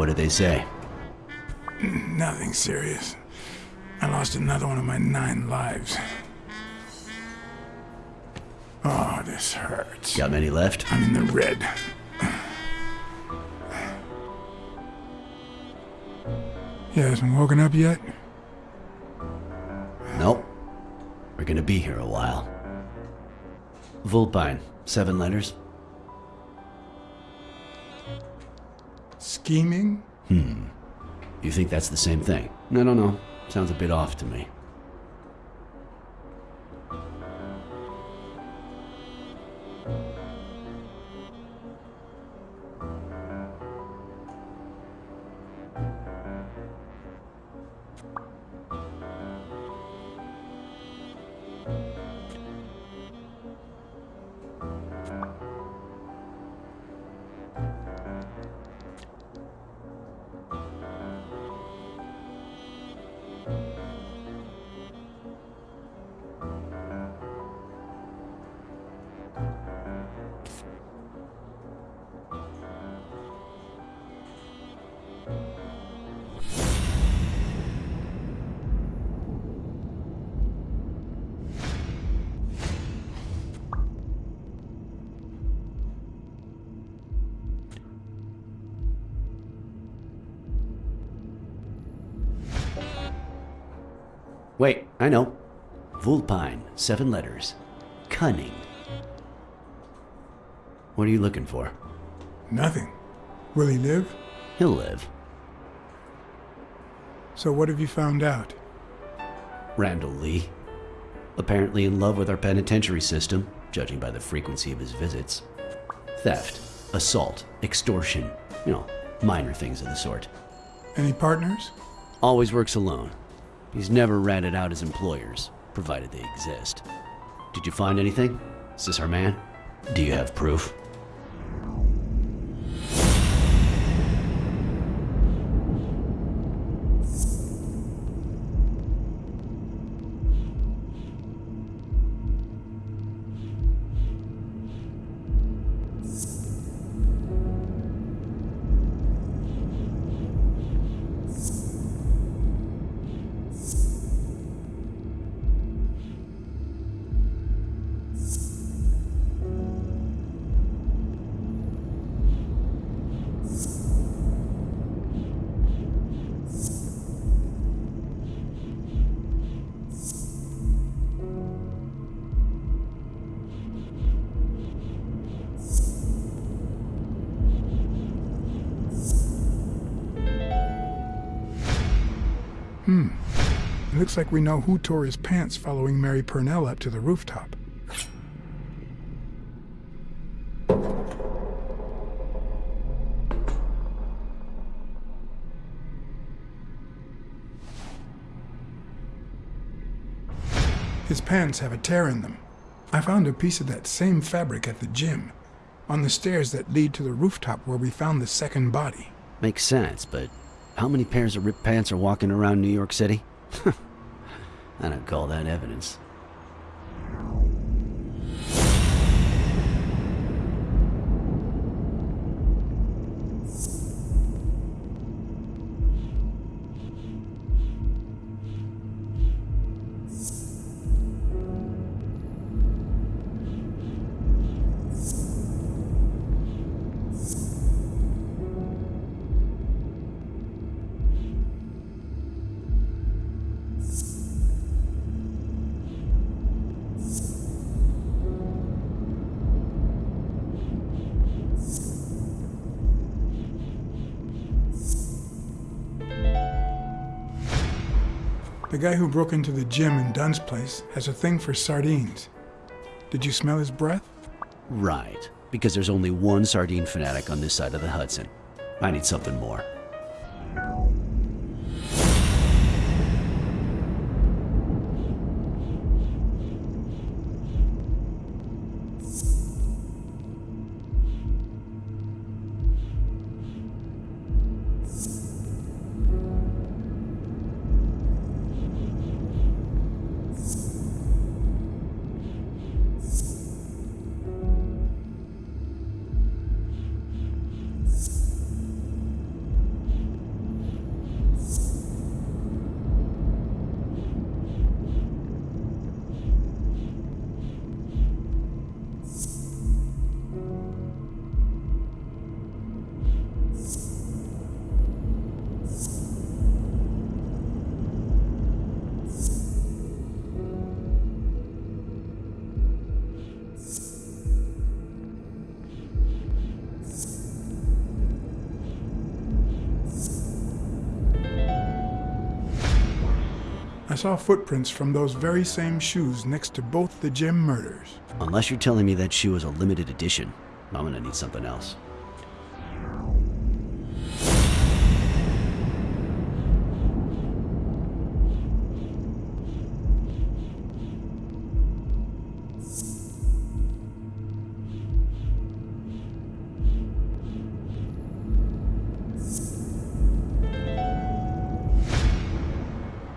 What did they say? Nothing serious. I lost another one of my nine lives. Oh, this hurts. Got many left? I'm in the red. You hasn't woken up yet? Nope. We're gonna be here a while. Vulpine, seven letters. Scheming? Hmm. You think that's the same thing? I don't know. Sounds a bit off to me. Wait, I know. Vulpine, seven letters. Cunning. What are you looking for? Nothing. Will he live? He'll live. So what have you found out? Randall Lee. Apparently in love with our penitentiary system, judging by the frequency of his visits. Theft, assault, extortion, you know, minor things of the sort. Any partners? Always works alone. He's never ratted out his employers, provided they exist. Did you find anything? Is this our man? Do you have proof? Looks like we know who tore his pants following Mary Purnell up to the rooftop. His pants have a tear in them. I found a piece of that same fabric at the gym, on the stairs that lead to the rooftop where we found the second body. Makes sense, but how many pairs of ripped pants are walking around New York City? I don't call that evidence. The guy who broke into the gym in Dunn's place has a thing for sardines. Did you smell his breath? Right, because there's only one sardine fanatic on this side of the Hudson. I need something more. Saw footprints from those very same shoes next to both the gym murders. Unless you're telling me that shoe is a limited edition, I'm gonna need something else.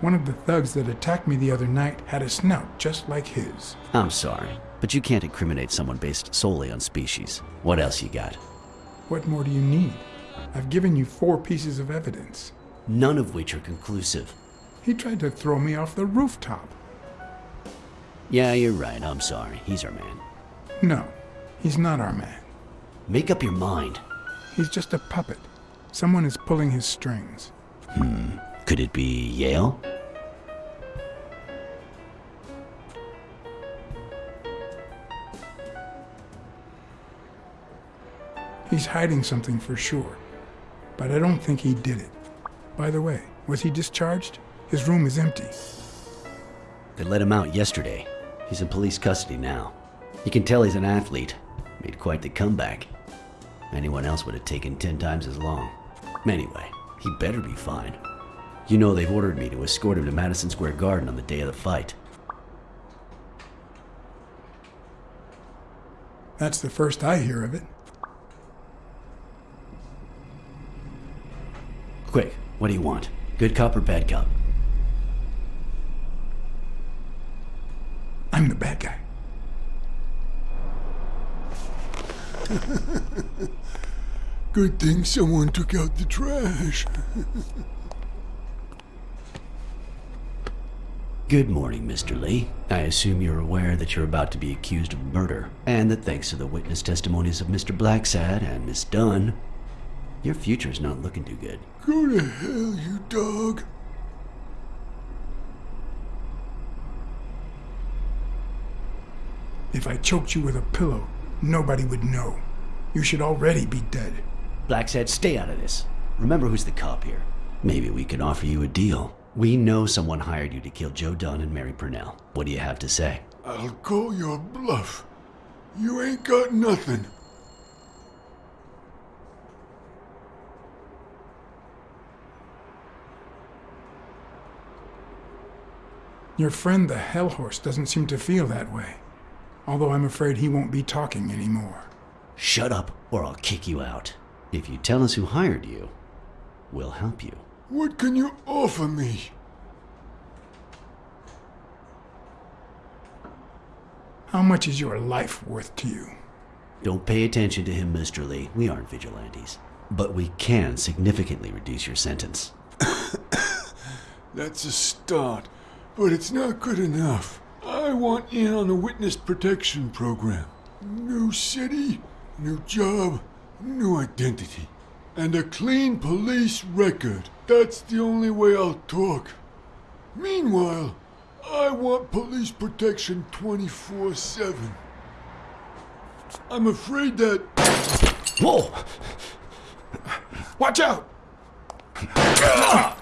One of the thugs that attacked me the other night had a snout just like his. I'm sorry, but you can't incriminate someone based solely on species. What else you got? What more do you need? I've given you four pieces of evidence. None of which are conclusive. He tried to throw me off the rooftop. Yeah, you're right. I'm sorry. He's our man. No, he's not our man. Make up your mind. He's just a puppet. Someone is pulling his strings. Hmm. Could it be Yale? He's hiding something for sure. But I don't think he did it. By the way, was he discharged? His room is empty. They let him out yesterday. He's in police custody now. You can tell he's an athlete. Made quite the comeback. Anyone else would have taken ten times as long. Anyway, he better be fine. You know they've ordered me to escort him to Madison Square Garden on the day of the fight. That's the first I hear of it. Quick, what do you want? Good cop or bad cop? I'm the bad guy. Good thing someone took out the trash. Good morning, Mr. Lee. I assume you're aware that you're about to be accused of murder, and that thanks to the witness testimonies of Mr. Blacksad and Miss Dunn, your future's not looking too good. Go to hell, you dog. If I choked you with a pillow, nobody would know. You should already be dead. Blacksad, stay out of this. Remember who's the cop here. Maybe we can offer you a deal. We know someone hired you to kill Joe Dunn and Mary Purnell. What do you have to say? I'll call your bluff. You ain't got nothing. Your friend the Hellhorse doesn't seem to feel that way. Although I'm afraid he won't be talking anymore. Shut up, or I'll kick you out. If you tell us who hired you, we'll help you. What can you offer me? How much is your life worth to you? Don't pay attention to him, Mr. Lee. We aren't vigilantes. But we can significantly reduce your sentence. That's a start, but it's not good enough. I want in on the witness protection program. New city, new job, new identity. And a clean police record. That's the only way I'll talk. Meanwhile, I want police protection 24 7. I'm afraid that. Whoa! Watch out! Ah!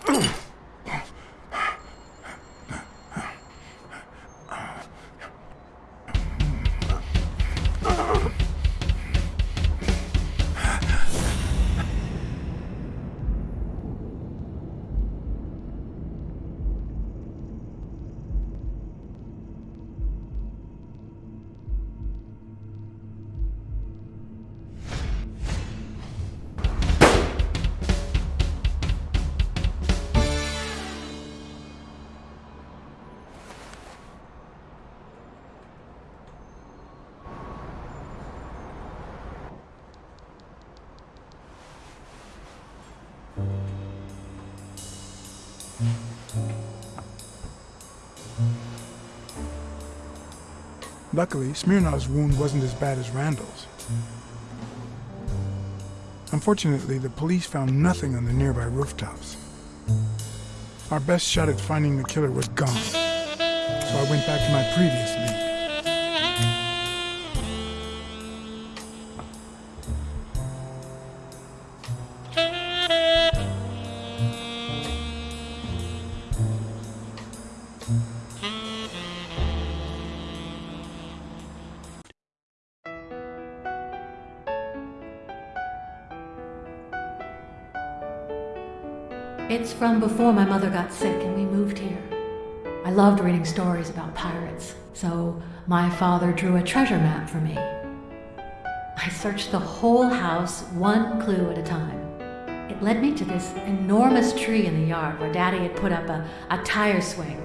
Luckily, Smirnov's wound wasn't as bad as Randall's. Unfortunately, the police found nothing on the nearby rooftops. Our best shot at finding the killer was gone, so I went back to my previous lead. From before my mother got sick and we moved here. I loved reading stories about pirates, so my father drew a treasure map for me. I searched the whole house, one clue at a time. It led me to this enormous tree in the yard where Daddy had put up a, a tire swing.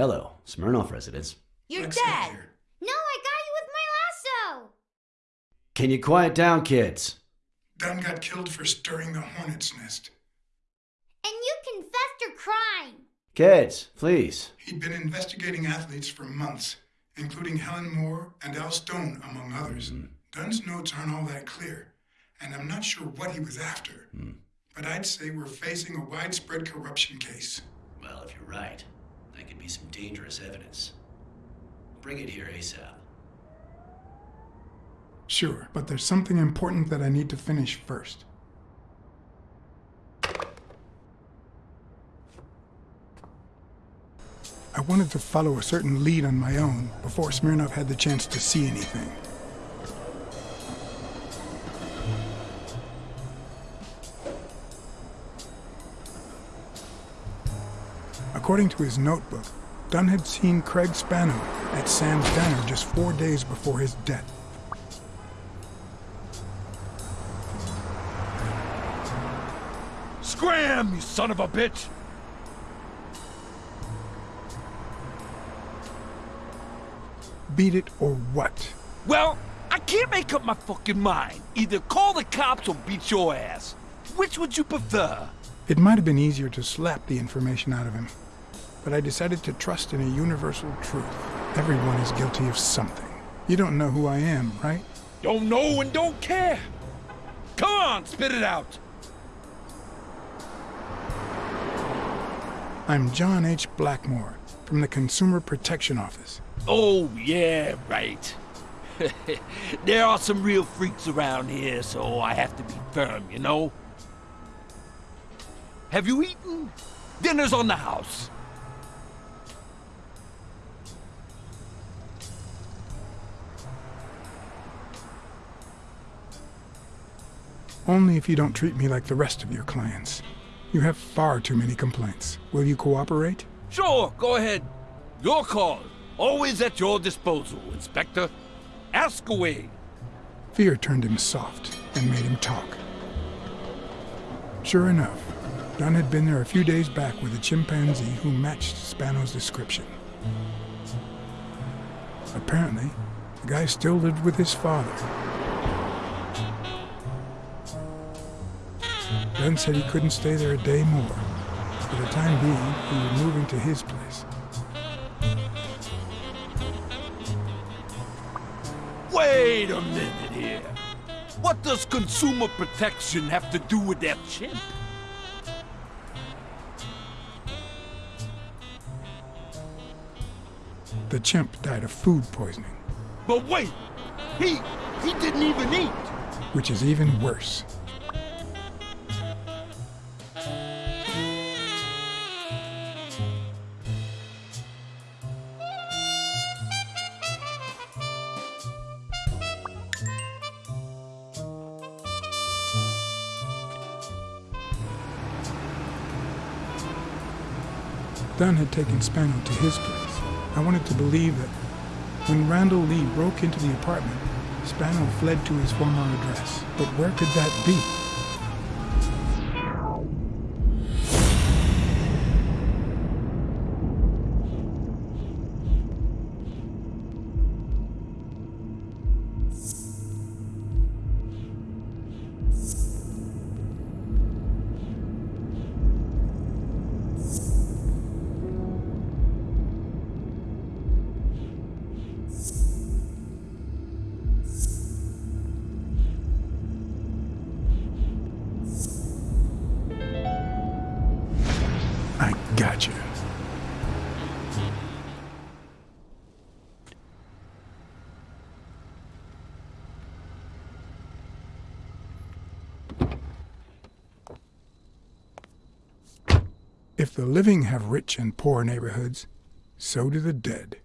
Hello, Smirnov residence. You're Let's dead! here. No, I got you with my lasso! Can you quiet down, kids? Dunn got killed for stirring the hornet's nest. And you confessed your crime! Kids, please. He'd been investigating athletes for months, including Helen Moore and Al Stone, among others. Hmm. Dunn's notes aren't all that clear, and I'm not sure what he was after. Hmm. But I'd say we're facing a widespread corruption case. Well, if you're right, that could be some dangerous evidence. Bring it here ASAP. Sure, but there's something important that I need to finish first. I wanted to follow a certain lead on my own before Smirnov had the chance to see anything. According to his notebook, Dunn had seen Craig Spano at Sam's Diner just four days before his death. Scram, you son of a bitch! Beat it or what? Well, I can't make up my fucking mind. Either call the cops or beat your ass. Which would you prefer? It might have been easier to slap the information out of him, but I decided to trust in a universal truth. Everyone is guilty of something. You don't know who I am, right? Don't know and don't care. Come on, spit it out. I'm John H. Blackmore from the Consumer Protection Office. Oh, yeah, right. there are some real freaks around here, so I have to be firm, you know? Have you eaten? Dinner's on the house. Only if you don't treat me like the rest of your clients. You have far too many complaints. Will you cooperate? Sure, go ahead. Your call. Always at your disposal, Inspector. Ask away. Fear turned him soft and made him talk. Sure enough, Dunn had been there a few days back with a chimpanzee who matched Spano's description. Apparently, the guy still lived with his father. Dunn said he couldn't stay there a day more. For the time being, he was moving to his place. Wait a minute here. What does consumer protection have to do with that chimp? The chimp died of food poisoning, But wait, he he didn't even eat. which is even worse. Dunn had taken Spano to his place. I wanted to believe that when Randall Lee broke into the apartment, Spano fled to his former address. But where could that be? Gotcha. If the living have rich and poor neighborhoods, so do the dead.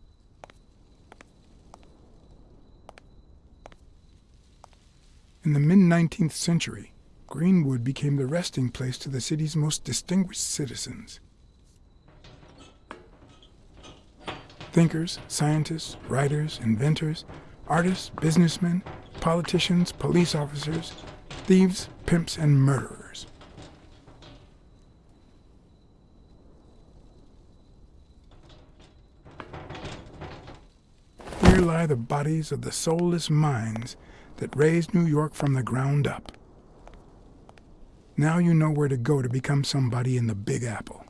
In the mid 19th century, Greenwood became the resting place to the city's most distinguished citizens. Thinkers, scientists, writers, inventors, artists, businessmen, politicians, police officers, thieves, pimps, and murderers. Here lie the bodies of the soulless minds that raised New York from the ground up. Now you know where to go to become somebody in the Big Apple.